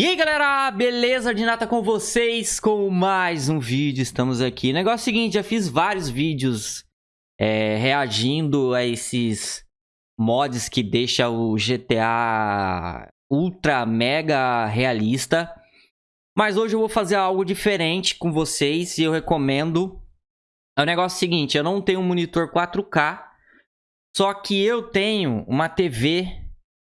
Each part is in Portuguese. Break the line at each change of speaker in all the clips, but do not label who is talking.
E aí galera, beleza? De nata com vocês com mais um vídeo, estamos aqui. Negócio é seguinte, já fiz vários vídeos é, reagindo a esses mods que deixa o GTA ultra mega realista. Mas hoje eu vou fazer algo diferente com vocês e eu recomendo. É o negócio seguinte, eu não tenho um monitor 4K, só que eu tenho uma TV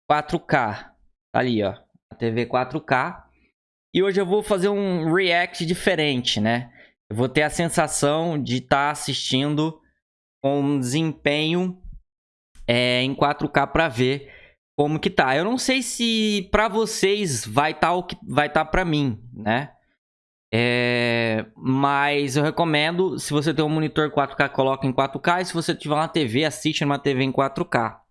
4K. Ali, ó TV 4K. E hoje eu vou fazer um react diferente, né? Eu vou ter a sensação de estar tá assistindo com um desempenho é, em 4K para ver como que tá. Eu não sei se para vocês vai estar tá o que vai estar tá para mim, né? É, mas eu recomendo, se você tem um monitor 4K, coloca em 4K. E se você tiver uma TV, assiste numa TV em 4K.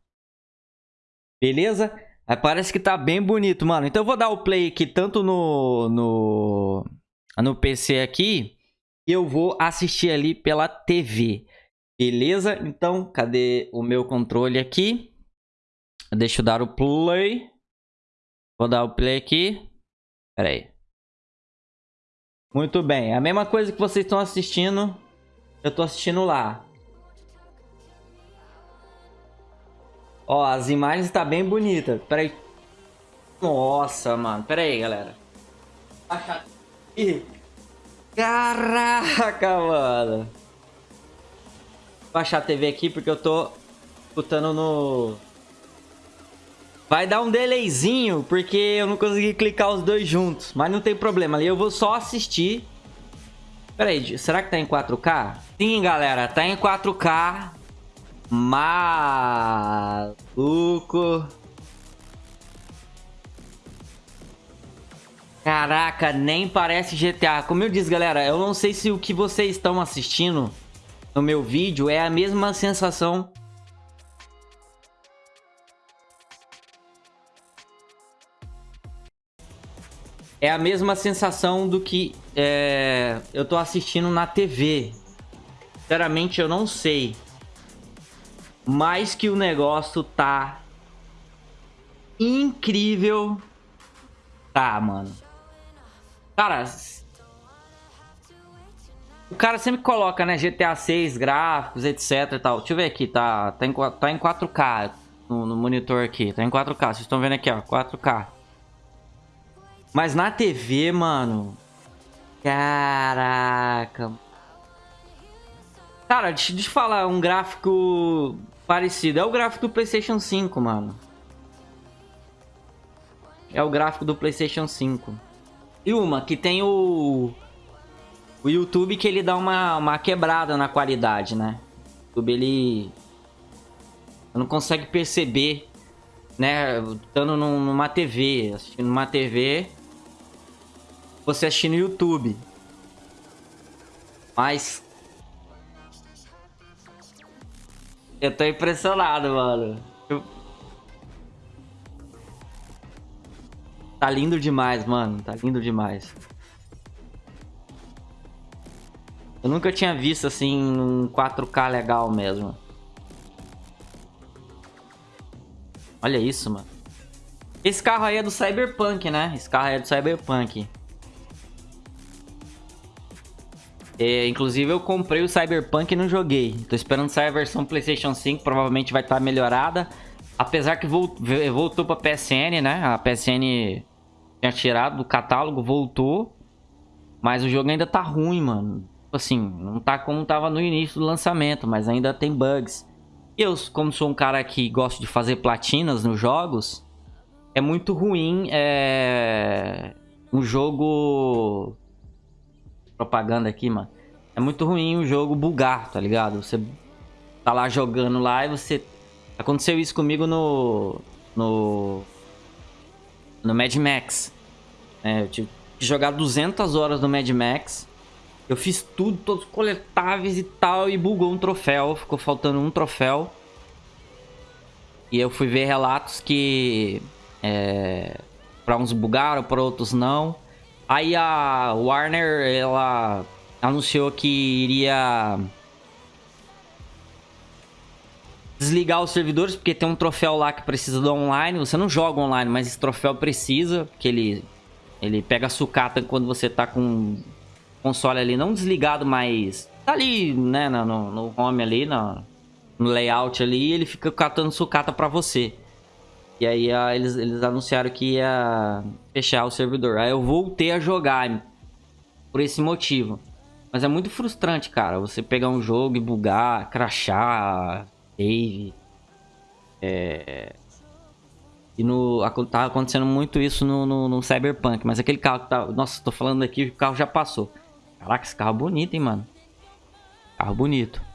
Beleza? Aí parece que tá bem bonito, mano. Então eu vou dar o play aqui tanto no, no, no PC aqui. E eu vou assistir ali pela TV. Beleza? Então, cadê o meu controle aqui? Deixa eu dar o play. Vou dar o play aqui. Pera aí. Muito bem. A mesma coisa que vocês estão assistindo, eu tô assistindo lá. Ó, as imagens tá bem bonita. Pera aí. Nossa, mano. Pera aí, galera. Caraca, mano. Vou baixar a TV aqui porque eu tô escutando no... Vai dar um delayzinho porque eu não consegui clicar os dois juntos. Mas não tem problema. Eu vou só assistir. Pera aí, será que tá em 4K? Sim, galera. Tá em 4K. Maluco. Caraca, nem parece GTA. Como eu disse, galera, eu não sei se o que vocês estão assistindo no meu vídeo é a mesma sensação é a mesma sensação do que é, eu tô assistindo na TV. Sinceramente, eu não sei. Mas que o negócio tá incrível. Tá, mano. Cara, o cara sempre coloca, né, GTA 6, gráficos, etc e tal. Deixa eu ver aqui, tá, tá, em, tá em 4K no, no monitor aqui. Tá em 4K, vocês estão vendo aqui, ó, 4K. Mas na TV, mano... Caraca... Cara, deixa eu te falar, um gráfico parecido. É o gráfico do PlayStation 5, mano. É o gráfico do PlayStation 5. E uma, que tem o... O YouTube que ele dá uma, uma quebrada na qualidade, né? O YouTube, ele... Não consegue perceber, né? Estando numa TV, assistindo numa TV... Você assistindo no YouTube. Mas, Eu tô impressionado, mano. Eu... Tá lindo demais, mano. Tá lindo demais. Eu nunca tinha visto, assim, um 4K legal mesmo. Olha isso, mano. Esse carro aí é do Cyberpunk, né? Esse carro aí é do Cyberpunk. É, inclusive eu comprei o Cyberpunk e não joguei. Tô esperando sair a versão PlayStation 5, provavelmente vai estar tá melhorada. Apesar que voltou pra PSN, né? A PSN tinha tirado do catálogo, voltou. Mas o jogo ainda tá ruim, mano. Tipo assim, não tá como tava no início do lançamento, mas ainda tem bugs. Eu, como sou um cara que gosta de fazer platinas nos jogos, é muito ruim é... um jogo propaganda aqui, mano. É muito ruim o jogo bugar, tá ligado? Você tá lá jogando lá e você... Aconteceu isso comigo no... No... No Mad Max. É, eu tive que jogar 200 horas no Mad Max. Eu fiz tudo, todos coletáveis e tal, e bugou um troféu. Ficou faltando um troféu. E eu fui ver relatos que... É, para uns bugaram, para outros não. Aí a Warner, ela anunciou que iria desligar os servidores, porque tem um troféu lá que precisa do online. Você não joga online, mas esse troféu precisa, porque ele Ele pega sucata quando você tá com console ali não desligado, mas tá ali, né, no, no home ali, no, no layout ali, ele fica catando sucata pra você. E aí a, eles, eles anunciaram que ia fechar o servidor. Aí eu voltei a jogar por esse motivo. Mas é muito frustrante, cara. Você pegar um jogo e bugar, crachar, save. É... E no, tá acontecendo muito isso no, no, no, Cyberpunk. Mas aquele carro que tá... Nossa, tô falando aqui, o carro já passou. Caraca, esse carro é bonito, hein, mano. Carro bonito.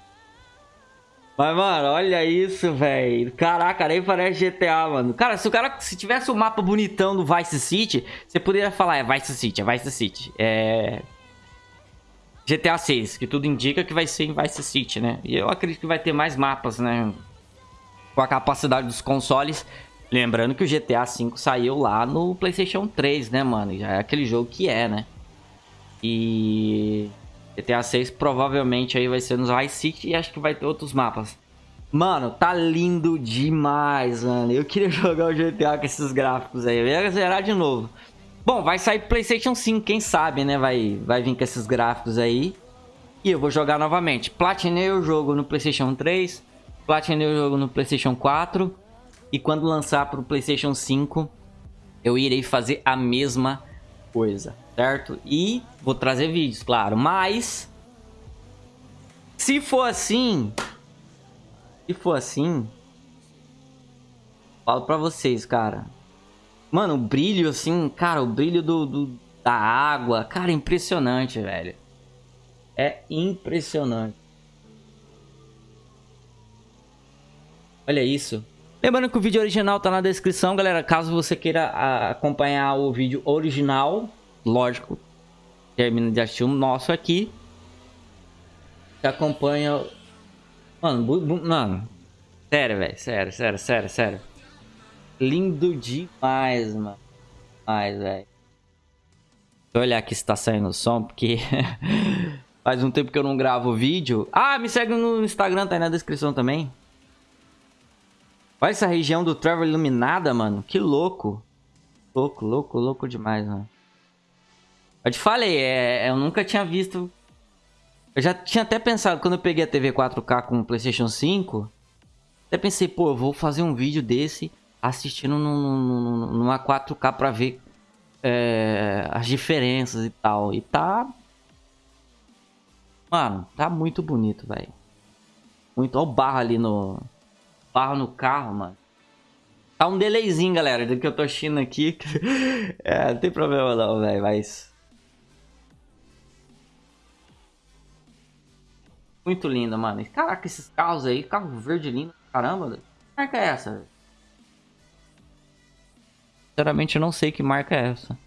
Mas, mano, olha isso, velho. Caraca, nem parece GTA, mano. Cara, se o cara... Se tivesse o um mapa bonitão do Vice City, você poderia falar, é Vice City, é Vice City. É... GTA 6, que tudo indica que vai ser em Vice City, né? E eu acredito que vai ter mais mapas, né? Com a capacidade dos consoles. Lembrando que o GTA V saiu lá no PlayStation 3, né, mano? É aquele jogo que é, né? E GTA 6 provavelmente aí vai ser nos Vice City e acho que vai ter outros mapas. Mano, tá lindo demais, mano. Eu queria jogar o GTA com esses gráficos aí. Eu ia zerar de novo. Bom, vai sair PlayStation 5, quem sabe, né? Vai, vai vir com esses gráficos aí. E eu vou jogar novamente. Platinei o jogo no PlayStation 3. Platinei o jogo no PlayStation 4. E quando lançar para o PlayStation 5, eu irei fazer a mesma coisa, certo? E vou trazer vídeos, claro. Mas, se for assim... Se for assim... Falo pra vocês, cara. Mano, o brilho, assim, cara, o brilho do, do, da água. Cara, impressionante, velho. É impressionante. Olha isso. Lembrando que o vídeo original tá na descrição, galera. Caso você queira acompanhar o vídeo original, lógico, termina de assistir o nosso aqui. Acompanha... Mano, mano. Sério, velho. Sério, sério, sério, sério. Lindo demais, mano. Demais, velho. Deixa eu olhar aqui se tá saindo o som, porque faz um tempo que eu não gravo vídeo. Ah, me segue no Instagram, tá aí na descrição também. Olha essa região do Trevor iluminada, mano. Que louco. Louco, louco, louco demais, mano. Eu te falei, é, eu nunca tinha visto... Eu já tinha até pensado, quando eu peguei a TV 4K com o Playstation 5... Até pensei, pô, eu vou fazer um vídeo desse assistindo numa 4K pra ver é, as diferenças e tal. E tá... Mano, tá muito bonito, velho. Muito. Olha o barro ali no... Barro no carro, mano. Tá um delayzinho, galera, do que eu tô assistindo aqui. é, não tem problema não, velho, mas... Muito lindo, mano. Caraca, esses carros aí, carro verde lindo. Caramba, que marca é essa? Sinceramente, eu não sei que marca é essa.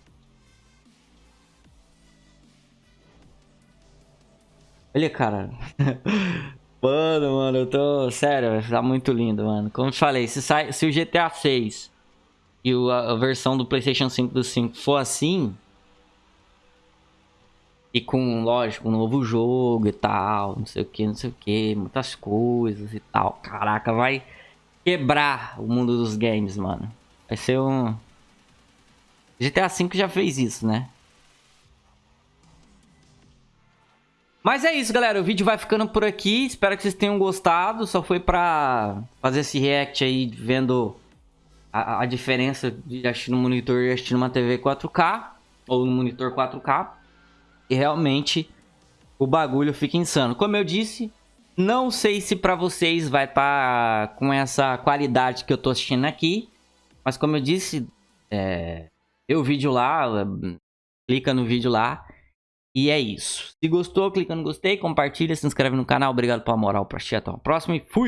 Olha, cara. mano, mano, eu tô... Sério, tá muito lindo, mano. Como eu falei, se, sai... se o GTA 6 e a, a versão do PlayStation 5 do 5 for assim... E com, lógico, um novo jogo e tal, não sei o que, não sei o que, muitas coisas e tal. Caraca, vai quebrar o mundo dos games, mano. Vai ser um... GTA V já fez isso, né? Mas é isso, galera. O vídeo vai ficando por aqui. Espero que vocês tenham gostado. Só foi pra fazer esse react aí, vendo a, a diferença de assistir no monitor e assistir numa TV 4K. Ou no monitor 4K. E realmente o bagulho fica insano. Como eu disse, não sei se pra vocês vai estar tá com essa qualidade que eu tô assistindo aqui. Mas como eu disse, é, vê o vídeo lá, clica no vídeo lá. E é isso. Se gostou, clica no gostei, compartilha, se inscreve no canal. Obrigado pela moral, pra assistir. Até a próxima e fui!